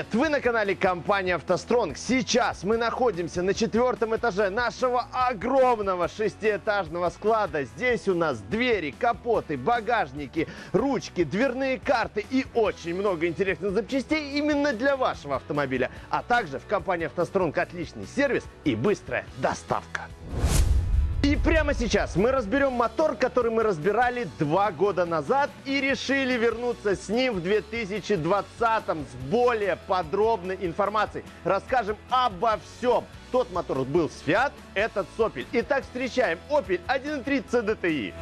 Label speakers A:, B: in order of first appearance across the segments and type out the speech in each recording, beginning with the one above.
A: Привет! Вы на канале компании «АвтоСтронг». Сейчас мы находимся на четвертом этаже нашего огромного шестиэтажного склада. Здесь у нас двери, капоты, багажники, ручки, дверные карты и очень много интересных запчастей именно для вашего автомобиля. А также в компании «АвтоСтронг» отличный сервис и быстрая доставка. Прямо сейчас мы разберем мотор, который мы разбирали два года назад и решили вернуться с ним в 2020 с более подробной информацией. Расскажем обо всем. Тот мотор был Fiat, этот с Opel. Итак, встречаем Opel 1.3 CDTI.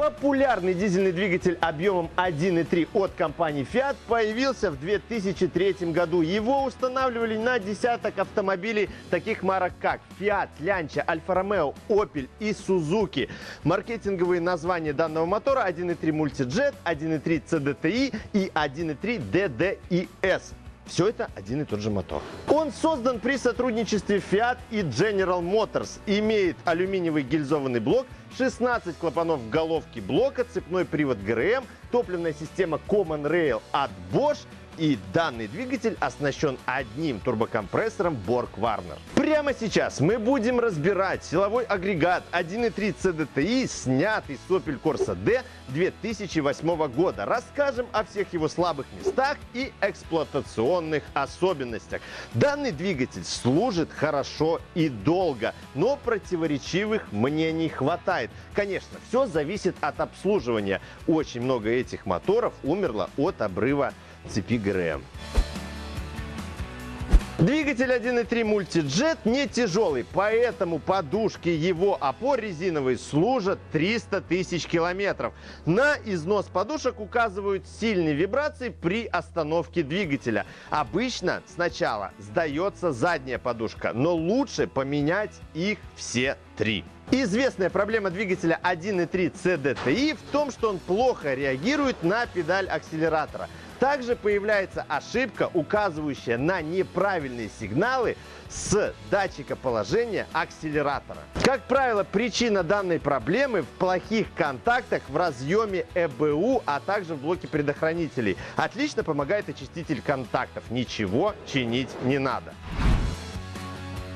A: Популярный дизельный двигатель объемом 1.3 от компании Fiat появился в 2003 году. Его устанавливали на десяток автомобилей таких марок как Fiat, Lancia, Alfa Romeo, Opel и Suzuki. Маркетинговые названия данного мотора 1.3 Multijet, 1.3 CDTI и 1.3 DDIS. Все это один и тот же мотор. Он создан при сотрудничестве Fiat и General Motors. Имеет алюминиевый гильзованный блок, 16 клапанов головки блока, цепной привод ГРМ, топливная система Common Rail от Bosch – и данный двигатель оснащен одним турбокомпрессором Borg Warner. Прямо сейчас мы будем разбирать силовой агрегат 1.3 CDTI, снятый с Opel Corsa D 2008 года. Расскажем о всех его слабых местах и эксплуатационных особенностях. Данный двигатель служит хорошо и долго, но противоречивых мнений хватает. Конечно, все зависит от обслуживания. Очень много этих моторов умерло от обрыва цепи ГРМ. Двигатель 1.3 Multijet не тяжелый, поэтому подушки его опор резиновые служат 300 тысяч километров. На износ подушек указывают сильные вибрации при остановке двигателя. Обычно сначала сдается задняя подушка, но лучше поменять их все три. Известная проблема двигателя 1.3 CDTI в том, что он плохо реагирует на педаль акселератора. Также появляется ошибка, указывающая на неправильные сигналы с датчика положения акселератора. Как правило, причина данной проблемы в плохих контактах в разъеме ЭБУ, а также в блоке предохранителей. Отлично помогает очиститель контактов. Ничего чинить не надо.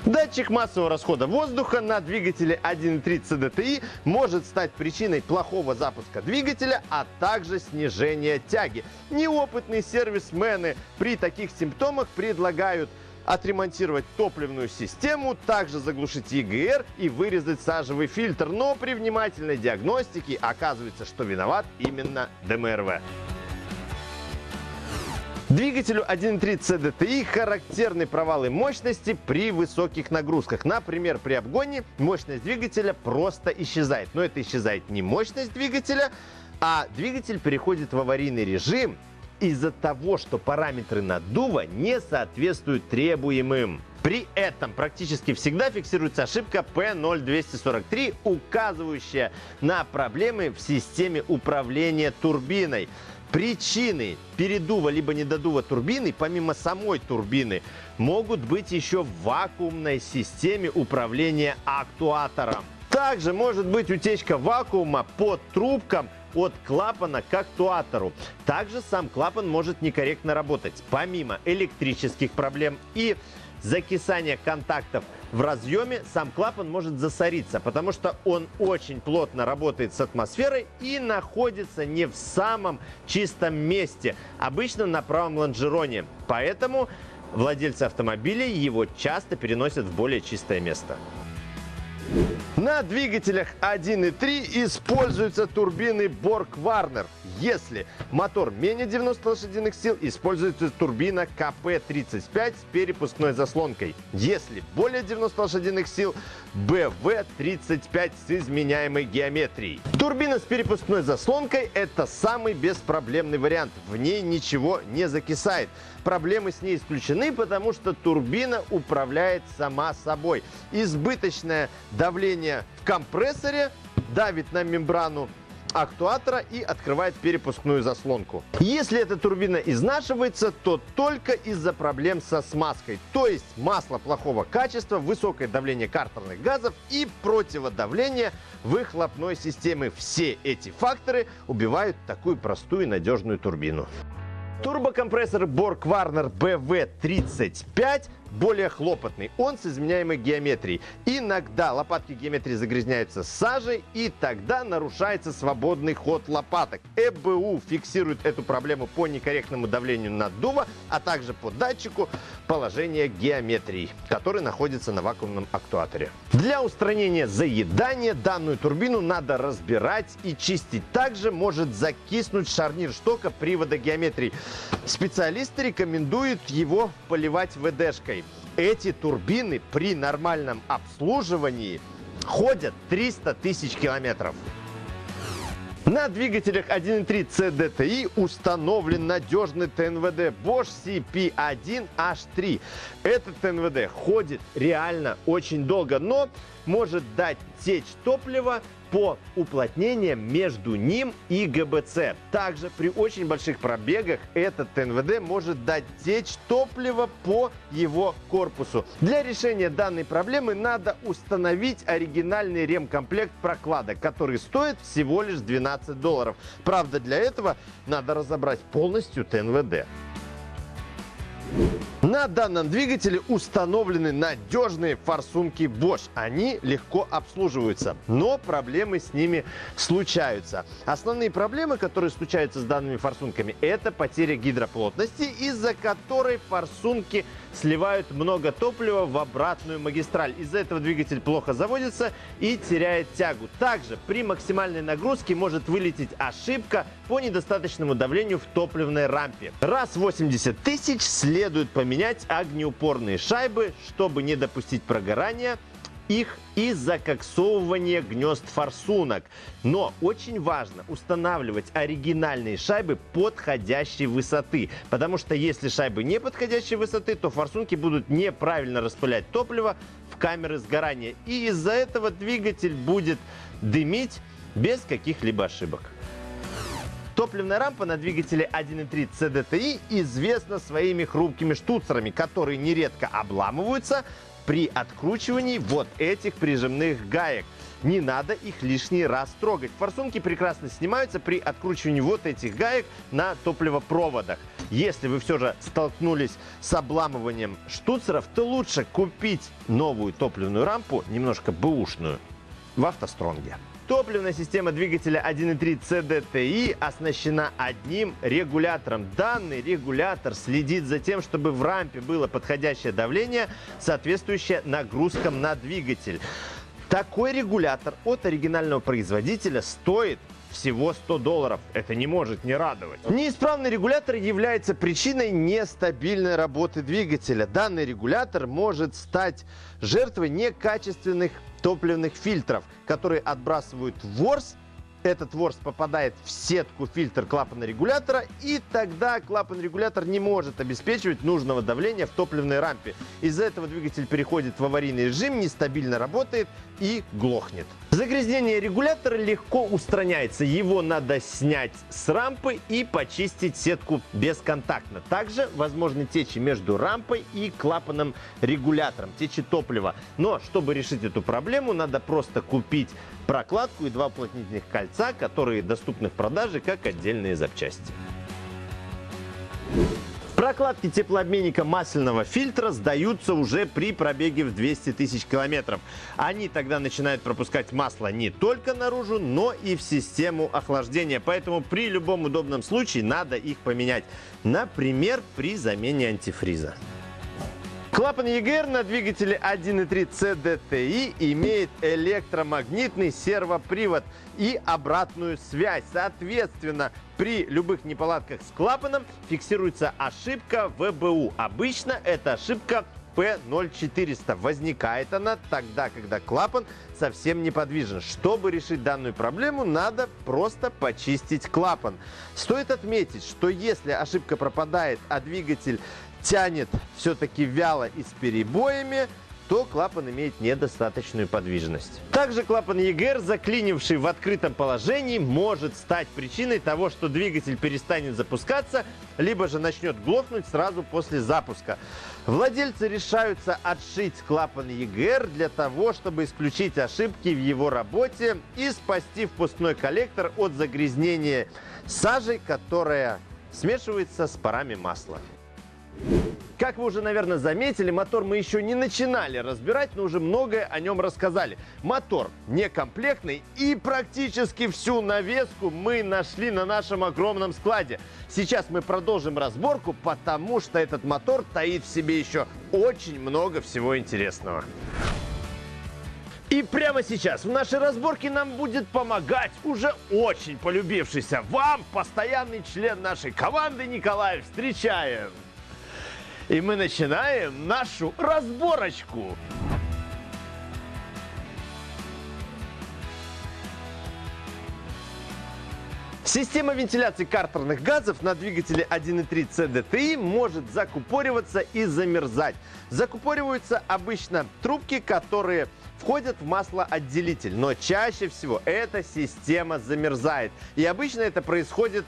A: Датчик массового расхода воздуха на двигателе 1.3 CDTI может стать причиной плохого запуска двигателя, а также снижения тяги. Неопытные сервисмены при таких симптомах предлагают отремонтировать топливную систему, также заглушить EGR и вырезать сажевый фильтр. Но при внимательной диагностике оказывается, что виноват именно ДМРВ. Двигателю 1.3 CDTI характерны провалы мощности при высоких нагрузках. Например, при обгоне мощность двигателя просто исчезает. Но это исчезает не мощность двигателя, а двигатель переходит в аварийный режим из-за того, что параметры наддува не соответствуют требуемым. При этом практически всегда фиксируется ошибка P0243, указывающая на проблемы в системе управления турбиной. Причины передува либо недодува турбины, помимо самой турбины, могут быть еще в вакуумной системе управления актуатором. Также может быть утечка вакуума под трубкам от клапана к актуатору. Также сам клапан может некорректно работать, помимо электрических проблем и закисания контактов в разъеме сам клапан может засориться, потому что он очень плотно работает с атмосферой и находится не в самом чистом месте, обычно на правом лонжероне. Поэтому владельцы автомобилей его часто переносят в более чистое место. На двигателях 1.3 используются турбины Borg Warner. Если мотор менее 90 лошадиных сил, используется турбина КП-35 с перепускной заслонкой. Если более 90 лошадиных сил, БВ-35 с изменяемой геометрией. Турбина с перепускной заслонкой – это самый беспроблемный вариант. В ней ничего не закисает. Проблемы с ней исключены, потому что турбина управляет сама собой. Избыточное давление в компрессоре давит на мембрану актуатора и открывает перепускную заслонку. Если эта турбина изнашивается, то только из-за проблем со смазкой. То есть масло плохого качества, высокое давление картерных газов и противодавление выхлопной системы. Все эти факторы убивают такую простую и надежную турбину. Турбокомпрессор Borg Warner BV35 более хлопотный. Он с изменяемой геометрией. Иногда лопатки геометрии загрязняются сажей, и тогда нарушается свободный ход лопаток. ЭБУ фиксирует эту проблему по некорректному давлению наддува, а также по датчику положения геометрии, который находится на вакуумном актуаторе. Для устранения заедания данную турбину надо разбирать и чистить. Также может закиснуть шарнир штока привода геометрии. Специалисты рекомендуют его поливать ВДшкой эти турбины при нормальном обслуживании ходят 300 тысяч километров. На двигателях 1.3 CDTI установлен надежный ТНВД Bosch CP1H3. Этот ТНВД ходит реально очень долго, но может дать течь топлива по уплотнениям между ним и ГБЦ. Также при очень больших пробегах этот ТНВД может дать течь топлива по его корпусу. Для решения данной проблемы надо установить оригинальный ремкомплект прокладок, который стоит всего лишь 12 долларов. Правда, для этого надо разобрать полностью ТНВД. На данном двигателе установлены надежные форсунки Bosch. Они легко обслуживаются, но проблемы с ними случаются. Основные проблемы, которые случаются с данными форсунками, это потеря гидроплотности, из-за которой форсунки сливают много топлива в обратную магистраль. Из-за этого двигатель плохо заводится и теряет тягу. Также при максимальной нагрузке может вылететь ошибка по недостаточному давлению в топливной рампе. Раз 80 тысяч следует поменять огнеупорные шайбы, чтобы не допустить прогорания их и закоксовывания гнезд форсунок. Но очень важно устанавливать оригинальные шайбы подходящей высоты, потому что если шайбы не подходящей высоты, то форсунки будут неправильно распылять топливо в камеры сгорания. И из-за этого двигатель будет дымить без каких-либо ошибок. Топливная рампа на двигателе 1.3 CDTI известна своими хрупкими штуцерами, которые нередко обламываются при откручивании вот этих прижимных гаек. Не надо их лишний раз трогать. Форсунки прекрасно снимаются при откручивании вот этих гаек на топливопроводах. Если вы все же столкнулись с обламыванием штуцеров, то лучше купить новую топливную рампу, немножко бэушную, в автостронге. Топливная система двигателя 1.3 CDTI оснащена одним регулятором. Данный регулятор следит за тем, чтобы в рампе было подходящее давление, соответствующее нагрузкам на двигатель. Такой регулятор от оригинального производителя стоит всего 100 долларов. Это не может не радовать. Неисправный регулятор является причиной нестабильной работы двигателя. Данный регулятор может стать жертвой некачественных топливных фильтров, которые отбрасывают ворс этот ворс попадает в сетку фильтр клапана регулятора, и тогда клапан регулятор не может обеспечивать нужного давления в топливной рампе. Из-за этого двигатель переходит в аварийный режим, нестабильно работает и глохнет. Загрязнение регулятора легко устраняется. Его надо снять с рампы и почистить сетку бесконтактно. Также возможны течи между рампой и клапаном регулятором, течи топлива. Но чтобы решить эту проблему, надо просто купить прокладку и два уплотнительных кольца, которые доступны в продаже как отдельные запчасти. Прокладки теплообменника масляного фильтра сдаются уже при пробеге в 200 тысяч километров. Они тогда начинают пропускать масло не только наружу, но и в систему охлаждения. Поэтому при любом удобном случае надо их поменять. Например, при замене антифриза. Клапан EGR на двигателе 1.3 CDTI имеет электромагнитный сервопривод и обратную связь. Соответственно, при любых неполадках с клапаном фиксируется ошибка ВБУ. Обычно это ошибка P0400. Возникает она тогда, когда клапан совсем неподвижен. Чтобы решить данную проблему, надо просто почистить клапан. Стоит отметить, что если ошибка пропадает, а двигатель тянет все-таки вяло и с перебоями, то клапан имеет недостаточную подвижность. Также клапан EGR, заклинивший в открытом положении, может стать причиной того, что двигатель перестанет запускаться, либо же начнет глохнуть сразу после запуска. Владельцы решаются отшить клапан EGR для того, чтобы исключить ошибки в его работе и спасти впускной коллектор от загрязнения сажей, которая смешивается с парами масла. Как вы уже, наверное, заметили, мотор мы еще не начинали разбирать, но уже многое о нем рассказали. Мотор некомплектный и практически всю навеску мы нашли на нашем огромном складе. Сейчас мы продолжим разборку, потому что этот мотор таит в себе еще очень много всего интересного. И прямо сейчас в нашей разборке нам будет помогать уже очень полюбившийся вам постоянный член нашей команды Николай. Встречаем! И мы начинаем нашу разборочку. Система вентиляции картерных газов на двигателе 1.3 CDTI может закупориваться и замерзать. Закупориваются обычно трубки, которые входят в маслоотделитель, но чаще всего эта система замерзает. И обычно это происходит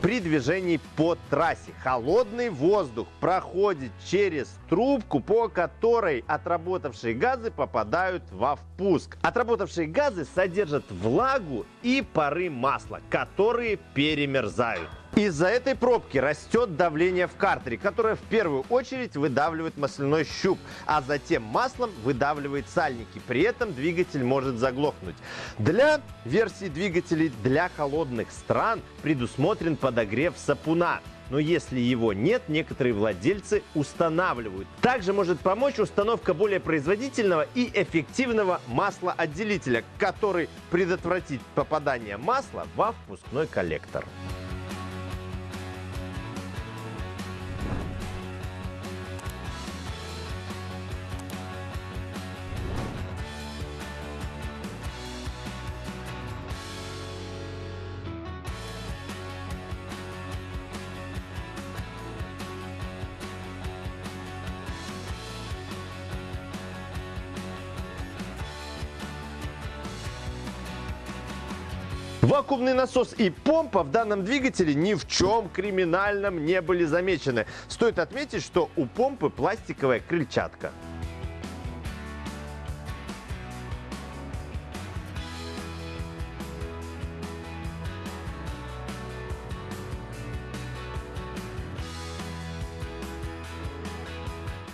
A: при движении по трассе. Холодный воздух проходит через трубку, по которой отработавшие газы попадают во впуск. Отработавшие газы содержат влагу и пары масла, которые перемерзают. Из-за этой пробки растет давление в картере, которое в первую очередь выдавливает масляной щуп, а затем маслом выдавливает сальники. При этом двигатель может заглохнуть. Для версии двигателей для холодных стран предусмотрен подогрев сапуна но если его нет, некоторые владельцы устанавливают. Также может помочь установка более производительного и эффективного маслоотделителя, который предотвратит попадание масла во впускной коллектор. Вакуумный насос и помпа в данном двигателе ни в чем криминальном не были замечены. Стоит отметить, что у помпы пластиковая крыльчатка.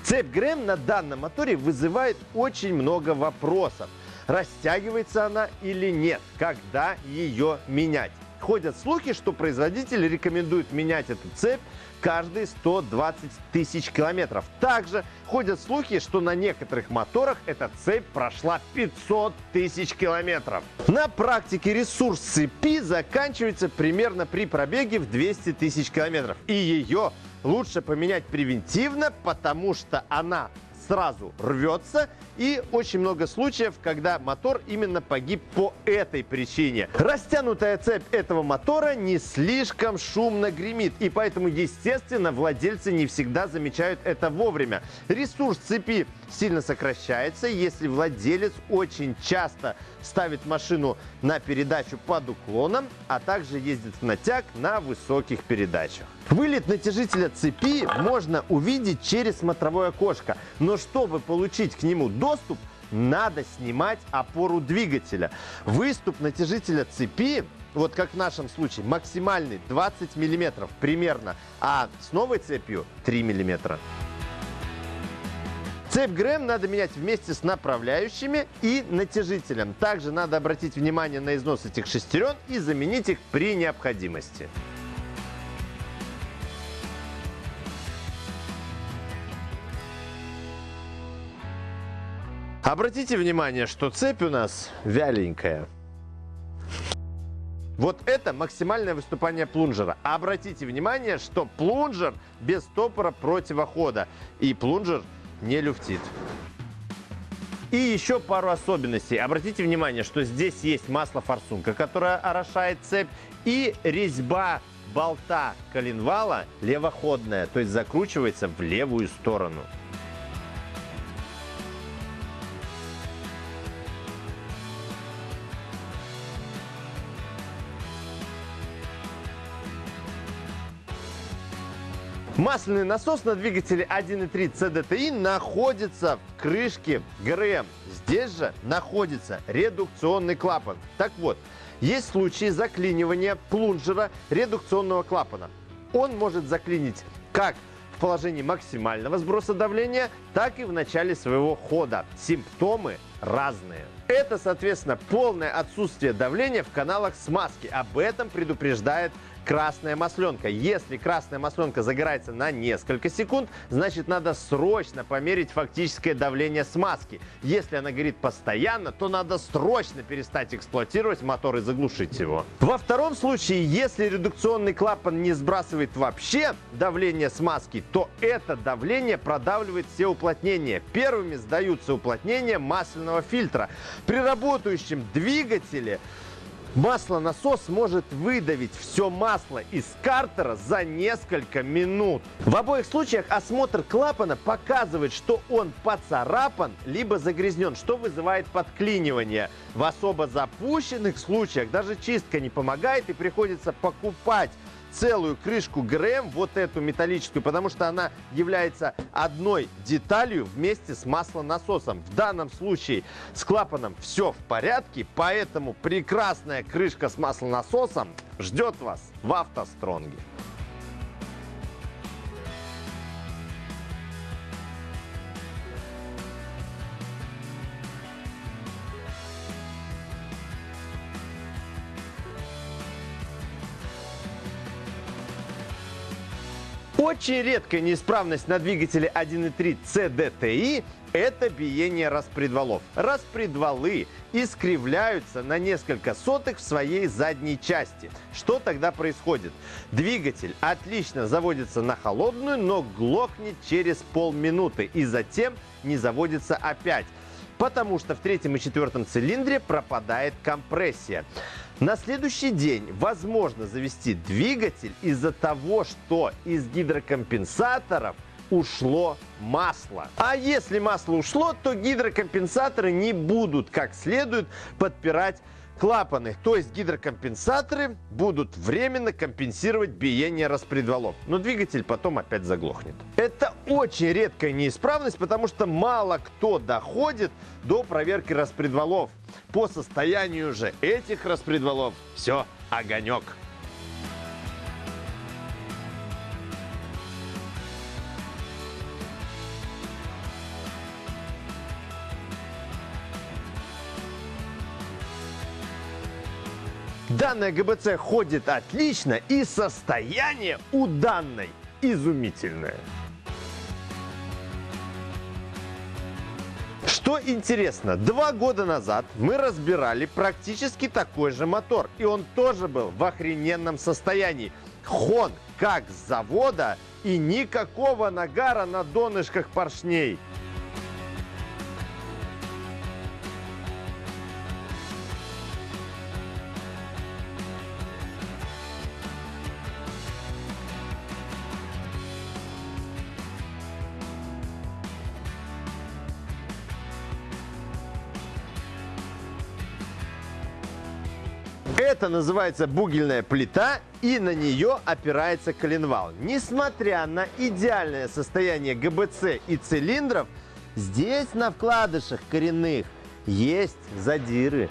A: Цепь ГРМ на данном моторе вызывает очень много вопросов растягивается она или нет, когда ее менять. Ходят слухи, что производитель рекомендует менять эту цепь каждые 120 тысяч километров. Также ходят слухи, что на некоторых моторах эта цепь прошла 500 тысяч километров. На практике ресурс цепи заканчивается примерно при пробеге в 200 тысяч километров. И ее лучше поменять превентивно, потому что она сразу рвется. И очень много случаев, когда мотор именно погиб по этой причине. Растянутая цепь этого мотора не слишком шумно гремит. И поэтому, естественно, владельцы не всегда замечают это вовремя. Ресурс цепи сильно сокращается, если владелец очень часто ставит машину на передачу под уклоном, а также ездит в натяг на высоких передачах. Вылет натяжителя цепи можно увидеть через смотровое окошко, но чтобы получить к нему доступ, надо снимать опору двигателя. Выступ натяжителя цепи вот как в нашем случае, максимальный 20 миллиметров примерно, а с новой цепью 3 миллиметра. Цепь ГРМ надо менять вместе с направляющими и натяжителем. Также надо обратить внимание на износ этих шестерен и заменить их при необходимости. Обратите внимание, что цепь у нас вяленькая. Вот это максимальное выступание плунжера. Обратите внимание, что плунжер без стопора противохода. И плунжер не люфтит. И еще пару особенностей. Обратите внимание, что здесь есть масло-форсунка, которая орошает цепь, и резьба болта коленвала левоходная, то есть закручивается в левую сторону. Масляный насос на двигателе 1.3 CDTI находится в крышке ГРМ. Здесь же находится редукционный клапан. Так вот, есть случаи заклинивания плунжера редукционного клапана. Он может заклинить как в положении максимального сброса давления, так и в начале своего хода. Симптомы разные. Это, соответственно, полное отсутствие давления в каналах смазки. Об этом предупреждает красная масленка. Если красная масленка загорается на несколько секунд, значит надо срочно померить фактическое давление смазки. Если она горит постоянно, то надо срочно перестать эксплуатировать мотор и заглушить его. Во втором случае, если редукционный клапан не сбрасывает вообще давление смазки, то это давление продавливает все уплотнения. Первыми сдаются уплотнения масляного фильтра. При работающем двигателе Маслонасос может выдавить все масло из картера за несколько минут. В обоих случаях осмотр клапана показывает, что он поцарапан либо загрязнен, что вызывает подклинивание. В особо запущенных случаях даже чистка не помогает и приходится покупать целую крышку ГРМ, вот эту металлическую, потому что она является одной деталью вместе с маслонасосом. В данном случае с клапаном все в порядке, поэтому прекрасная крышка с маслонасосом ждет вас в автостронге. Очень редкая неисправность на двигателе 1.3 CDTI – это биение распредвалов. Распредвалы искривляются на несколько сотых в своей задней части. Что тогда происходит? Двигатель отлично заводится на холодную, но глохнет через полминуты и затем не заводится опять потому что в третьем и четвертом цилиндре пропадает компрессия. На следующий день возможно завести двигатель из-за того, что из гидрокомпенсаторов ушло масло. А если масло ушло, то гидрокомпенсаторы не будут как следует подпирать клапаны, то есть гидрокомпенсаторы будут временно компенсировать биение распредвалов, но двигатель потом опять заглохнет. Это очень редкая неисправность, потому что мало кто доходит до проверки распредвалов. По состоянию же этих распредвалов все огонек. Данная ГБЦ ходит отлично и состояние у данной изумительное. Что интересно, два года назад мы разбирали практически такой же мотор. И он тоже был в охрененном состоянии. Хон как с завода и никакого нагара на донышках поршней. Это называется бугельная плита, и на нее опирается коленвал. Несмотря на идеальное состояние ГБЦ и цилиндров, здесь на вкладышах коренных есть задиры.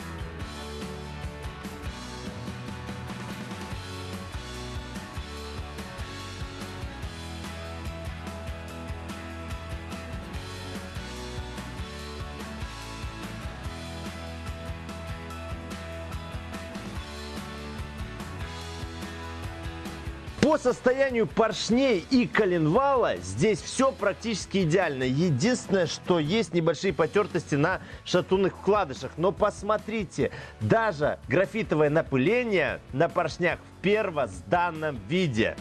A: По состоянию поршней и коленвала здесь все практически идеально. Единственное, что есть небольшие потертости на шатунных вкладышах. Но посмотрите, даже графитовое напыление на поршнях в первозданном виде.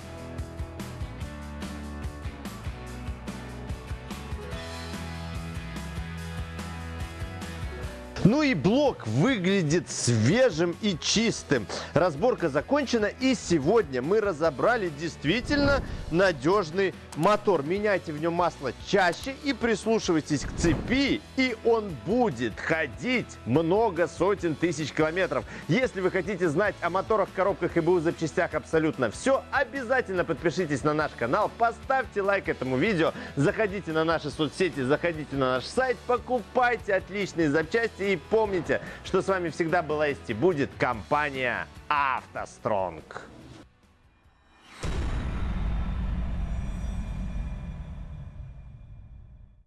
A: Ну и блок выглядит свежим и чистым. Разборка закончена и сегодня мы разобрали действительно надежный мотор. Меняйте в нем масло чаще и прислушивайтесь к цепи, и он будет ходить много сотен тысяч километров. Если вы хотите знать о моторах, коробках и БУ запчастях абсолютно все, обязательно подпишитесь на наш канал, поставьте лайк этому видео, заходите на наши соцсети, заходите на наш сайт, покупайте отличные запчасти и помните, что с вами всегда была есть и будет компания «АвтоСтронг».